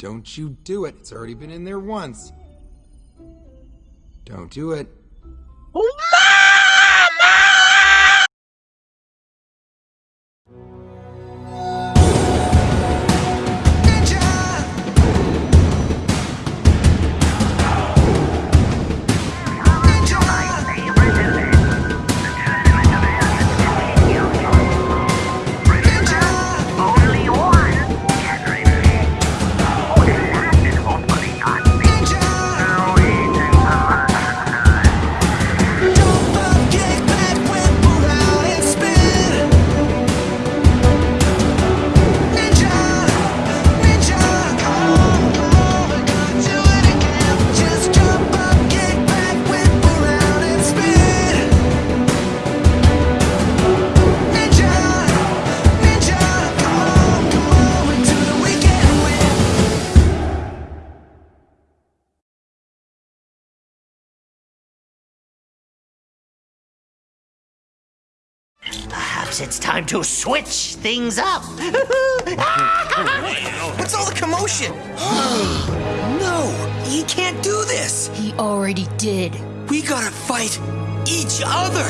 Don't you do it. It's already been in there once. Don't do it. Perhaps it's time to switch things up. Ah! What's all the commotion? no, he can't do this. He already did. We gotta fight each other.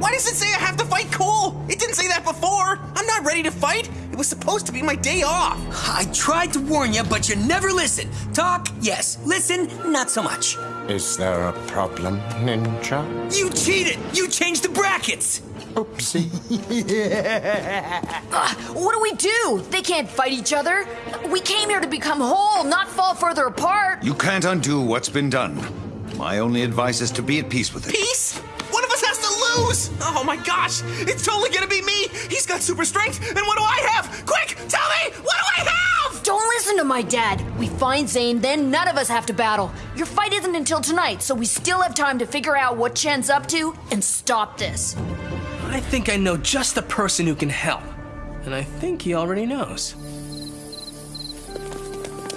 Why does it say I have to fight Cole? It didn't say that before. I'm not ready to fight. It was supposed to be my day off. I tried to warn you, but you never listen. Talk, yes. Listen, not so much. Is there a problem, Ninja? You cheated! You changed the brackets! Oopsie. Uh, what do we do? They can't fight each other. We came here to become whole, not fall further apart. You can't undo what's been done. My only advice is to be at peace with it. Peace? One of us has to lose! Oh my gosh, it's totally gonna be me! He's got super strength, and what do I have? Quick, tell me! What do I have? Don't listen to my dad. We find Zane, then none of us have to battle. Your fight isn't until tonight, so we still have time to figure out what Chen's up to and stop this. I think I know just the person who can help. And I think he already knows.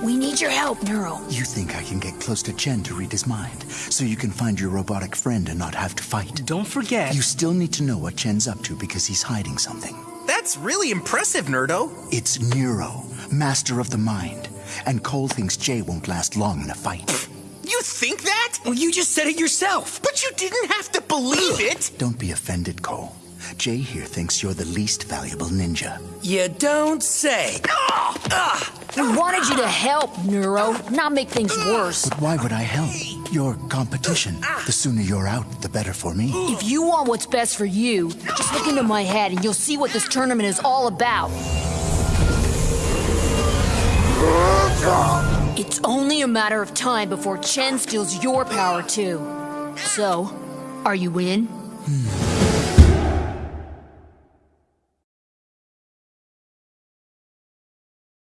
We need your help, Neuro. You think I can get close to Chen to read his mind, so you can find your robotic friend and not have to fight? Don't forget. You still need to know what Chen's up to because he's hiding something. That's really impressive, Nerdo. It's Neuro, master of the mind, and Cole thinks Jay won't last long in a fight. You think that? Well, you just said it yourself. But you didn't have to believe it. Don't be offended, Cole. Jay here thinks you're the least valuable ninja. You don't say. Ah! We wanted you to help, Neuro, not make things worse. But why would I help? You're competition. The sooner you're out, the better for me. If you want what's best for you, just look into my head and you'll see what this tournament is all about. It's only a matter of time before Chen steals your power too. So, are you in? Hmm.